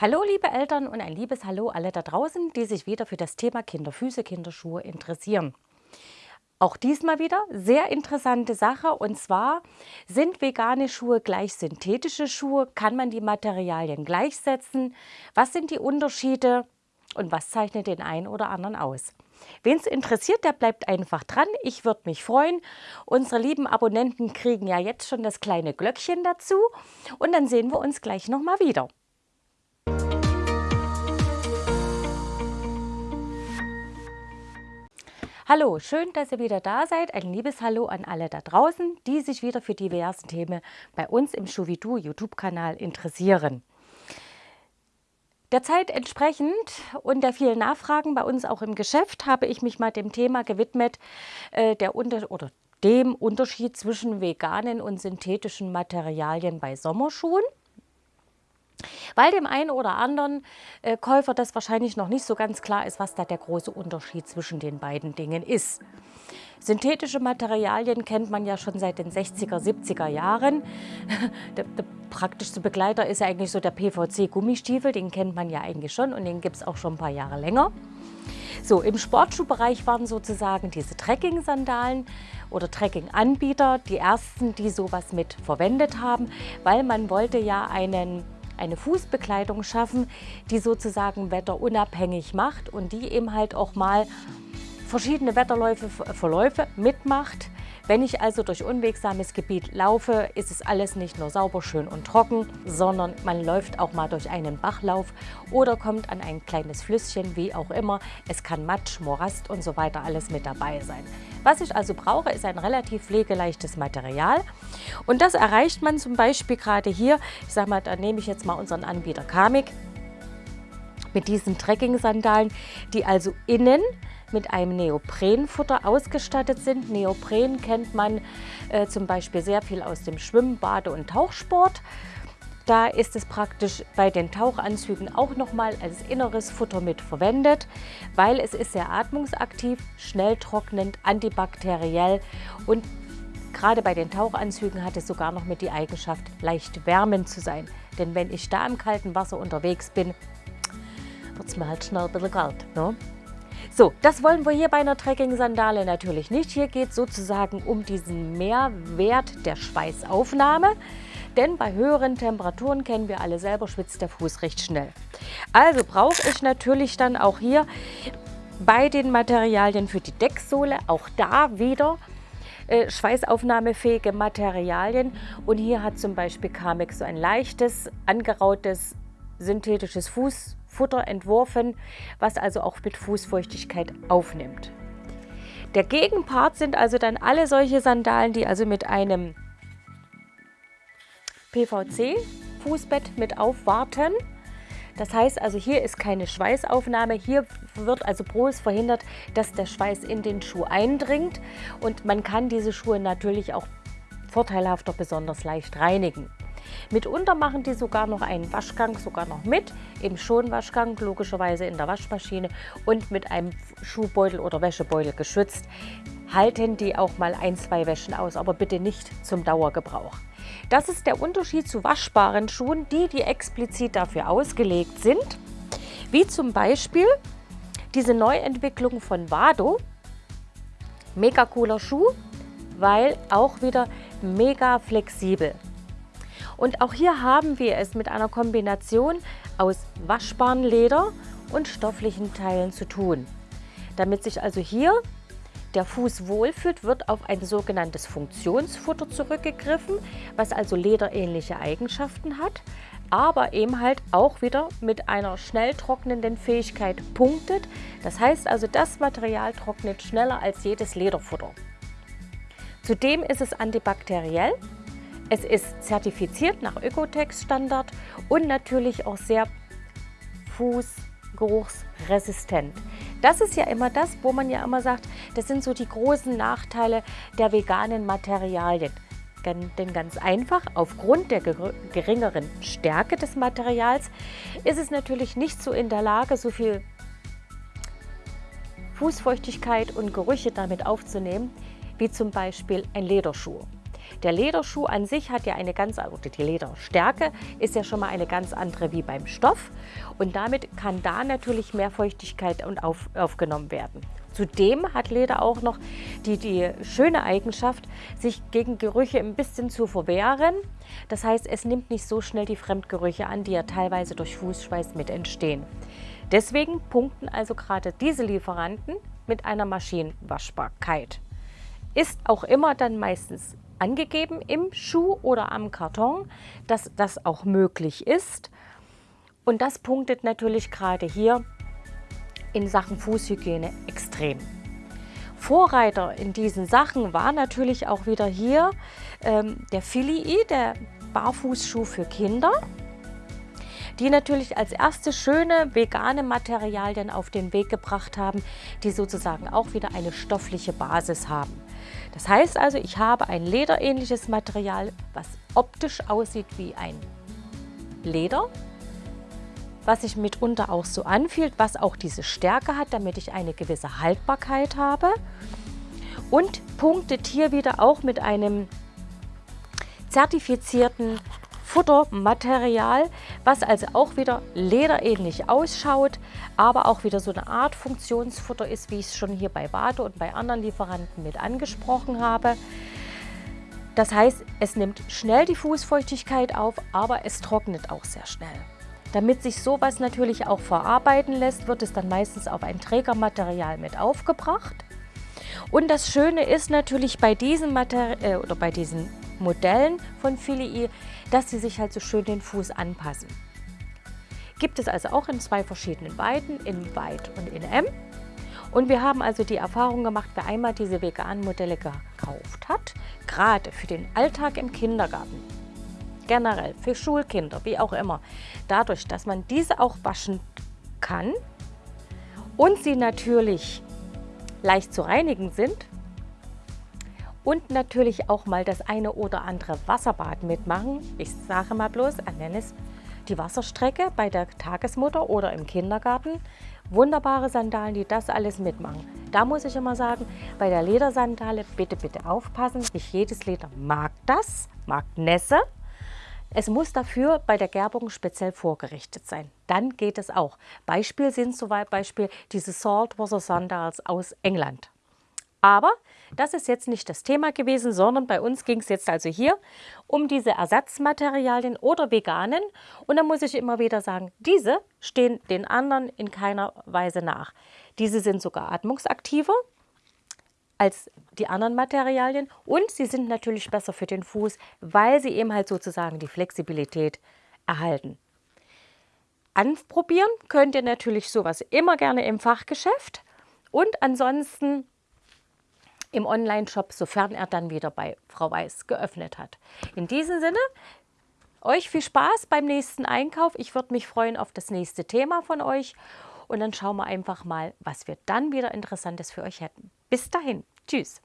Hallo liebe Eltern und ein liebes Hallo alle da draußen, die sich wieder für das Thema Kinderfüße, Kinderschuhe interessieren. Auch diesmal wieder sehr interessante Sache und zwar sind vegane Schuhe gleich synthetische Schuhe? Kann man die Materialien gleichsetzen? Was sind die Unterschiede und was zeichnet den einen oder anderen aus? Wen es interessiert, der bleibt einfach dran. Ich würde mich freuen. Unsere lieben Abonnenten kriegen ja jetzt schon das kleine Glöckchen dazu und dann sehen wir uns gleich nochmal wieder. Hallo, schön, dass ihr wieder da seid. Ein liebes Hallo an alle da draußen, die sich wieder für diverse Themen bei uns im Schuvidu YouTube-Kanal interessieren. Der Zeit entsprechend und der vielen Nachfragen bei uns auch im Geschäft habe ich mich mal dem Thema gewidmet, äh, der Unter oder dem Unterschied zwischen veganen und synthetischen Materialien bei Sommerschuhen weil dem einen oder anderen äh, Käufer das wahrscheinlich noch nicht so ganz klar ist, was da der große Unterschied zwischen den beiden Dingen ist. Synthetische Materialien kennt man ja schon seit den 60er, 70er Jahren. Der, der praktischste Begleiter ist ja eigentlich so der PVC-Gummistiefel, den kennt man ja eigentlich schon und den gibt es auch schon ein paar Jahre länger. So, im Sportschuhbereich waren sozusagen diese Trekking-Sandalen oder Trekking-Anbieter die ersten, die sowas mit verwendet haben, weil man wollte ja einen eine Fußbekleidung schaffen, die sozusagen wetterunabhängig macht und die eben halt auch mal verschiedene Wetterläufe, Verläufe mitmacht. Wenn ich also durch unwegsames Gebiet laufe, ist es alles nicht nur sauber, schön und trocken, sondern man läuft auch mal durch einen Bachlauf oder kommt an ein kleines Flüsschen, wie auch immer. Es kann Matsch, Morast und so weiter alles mit dabei sein. Was ich also brauche, ist ein relativ pflegeleichtes Material und das erreicht man zum Beispiel gerade hier, ich sage mal, da nehme ich jetzt mal unseren Anbieter Kamik mit diesen Trekking-Sandalen, die also innen mit einem Neoprenfutter ausgestattet sind. Neopren kennt man äh, zum Beispiel sehr viel aus dem Schwimmen, Bade- und Tauchsport. Da ist es praktisch bei den Tauchanzügen auch nochmal als inneres Futter mit verwendet, weil es ist sehr atmungsaktiv, schnell trocknend, antibakteriell und gerade bei den Tauchanzügen hat es sogar noch mit die Eigenschaft, leicht wärmend zu sein. Denn wenn ich da im kalten Wasser unterwegs bin, wird es mir halt schnell ein bisschen kalt. Ne? So, das wollen wir hier bei einer Trekking-Sandale natürlich nicht. Hier geht es sozusagen um diesen Mehrwert der Schweißaufnahme. Denn bei höheren Temperaturen, kennen wir alle selber, schwitzt der Fuß recht schnell. Also brauche ich natürlich dann auch hier bei den Materialien für die Decksohle, auch da wieder äh, schweißaufnahmefähige Materialien. Und hier hat zum Beispiel Kamek so ein leichtes, angerautes, synthetisches Fuß Futter entworfen, was also auch mit Fußfeuchtigkeit aufnimmt. Der Gegenpart sind also dann alle solche Sandalen, die also mit einem PVC-Fußbett mit aufwarten. Das heißt also, hier ist keine Schweißaufnahme. Hier wird also bloß verhindert, dass der Schweiß in den Schuh eindringt. Und man kann diese Schuhe natürlich auch vorteilhafter besonders leicht reinigen. Mitunter machen die sogar noch einen Waschgang sogar noch mit, im Schonwaschgang, logischerweise in der Waschmaschine und mit einem Schuhbeutel oder Wäschebeutel geschützt. Halten die auch mal ein, zwei Wäschen aus, aber bitte nicht zum Dauergebrauch. Das ist der Unterschied zu waschbaren Schuhen, die, die explizit dafür ausgelegt sind, wie zum Beispiel diese Neuentwicklung von Vado. Mega cooler Schuh, weil auch wieder mega flexibel. Und auch hier haben wir es mit einer Kombination aus waschbarem Leder und stofflichen Teilen zu tun. Damit sich also hier der Fuß wohlfühlt, wird auf ein sogenanntes Funktionsfutter zurückgegriffen, was also lederähnliche Eigenschaften hat, aber eben halt auch wieder mit einer schnell trocknenden Fähigkeit punktet. Das heißt also, das Material trocknet schneller als jedes Lederfutter. Zudem ist es antibakteriell es ist zertifiziert nach Ökotex-Standard und natürlich auch sehr fußgeruchsresistent. Das ist ja immer das, wo man ja immer sagt, das sind so die großen Nachteile der veganen Materialien. Denn ganz einfach, aufgrund der geringeren Stärke des Materials ist es natürlich nicht so in der Lage, so viel Fußfeuchtigkeit und Gerüche damit aufzunehmen, wie zum Beispiel ein Lederschuh. Der Lederschuh an sich hat ja eine ganz, oder die Lederstärke ist ja schon mal eine ganz andere wie beim Stoff. Und damit kann da natürlich mehr Feuchtigkeit und auf, aufgenommen werden. Zudem hat Leder auch noch die, die schöne Eigenschaft, sich gegen Gerüche ein bisschen zu verwehren. Das heißt, es nimmt nicht so schnell die Fremdgerüche an, die ja teilweise durch Fußschweiß mit entstehen. Deswegen punkten also gerade diese Lieferanten mit einer Maschinenwaschbarkeit. Ist auch immer dann meistens angegeben im Schuh oder am Karton, dass das auch möglich ist. Und das punktet natürlich gerade hier in Sachen Fußhygiene extrem. Vorreiter in diesen Sachen war natürlich auch wieder hier ähm, der Filii, der Barfußschuh für Kinder, die natürlich als erste schöne vegane Materialien auf den Weg gebracht haben, die sozusagen auch wieder eine stoffliche Basis haben. Das heißt also, ich habe ein lederähnliches Material, was optisch aussieht wie ein Leder, was sich mitunter auch so anfühlt, was auch diese Stärke hat, damit ich eine gewisse Haltbarkeit habe. Und punktet hier wieder auch mit einem zertifizierten Futtermaterial, was also auch wieder lederähnlich ausschaut, aber auch wieder so eine Art Funktionsfutter ist, wie ich es schon hier bei Wade und bei anderen Lieferanten mit angesprochen habe. Das heißt, es nimmt schnell die Fußfeuchtigkeit auf, aber es trocknet auch sehr schnell. Damit sich sowas natürlich auch verarbeiten lässt, wird es dann meistens auf ein Trägermaterial mit aufgebracht. Und das Schöne ist natürlich bei diesen, Materi äh, oder bei diesen Modellen von Filii, dass sie sich halt so schön den Fuß anpassen. Gibt es also auch in zwei verschiedenen Weiten, in Weit und in M. Und wir haben also die Erfahrung gemacht, wer einmal diese veganen Modelle gekauft hat, gerade für den Alltag im Kindergarten, generell für Schulkinder, wie auch immer, dadurch, dass man diese auch waschen kann und sie natürlich leicht zu reinigen sind und natürlich auch mal das eine oder andere Wasserbad mitmachen. Ich sage mal bloß, nenne es die Wasserstrecke bei der Tagesmutter oder im Kindergarten. Wunderbare Sandalen, die das alles mitmachen. Da muss ich immer sagen, bei der Ledersandale bitte, bitte aufpassen. Nicht jedes Leder mag das, mag Nässe. Es muss dafür bei der Gerbung speziell vorgerichtet sein. Dann geht es auch. Beispiel sind zum Beispiel diese Saltwater Sandals aus England. Aber das ist jetzt nicht das Thema gewesen, sondern bei uns ging es jetzt also hier um diese Ersatzmaterialien oder veganen. Und da muss ich immer wieder sagen, diese stehen den anderen in keiner Weise nach. Diese sind sogar atmungsaktiver als die anderen Materialien und sie sind natürlich besser für den Fuß, weil sie eben halt sozusagen die Flexibilität erhalten. Anprobieren könnt ihr natürlich sowas immer gerne im Fachgeschäft und ansonsten im Online-Shop, sofern er dann wieder bei Frau Weiß geöffnet hat. In diesem Sinne, euch viel Spaß beim nächsten Einkauf. Ich würde mich freuen auf das nächste Thema von euch und dann schauen wir einfach mal, was wir dann wieder Interessantes für euch hätten. Bis dahin, tschüss.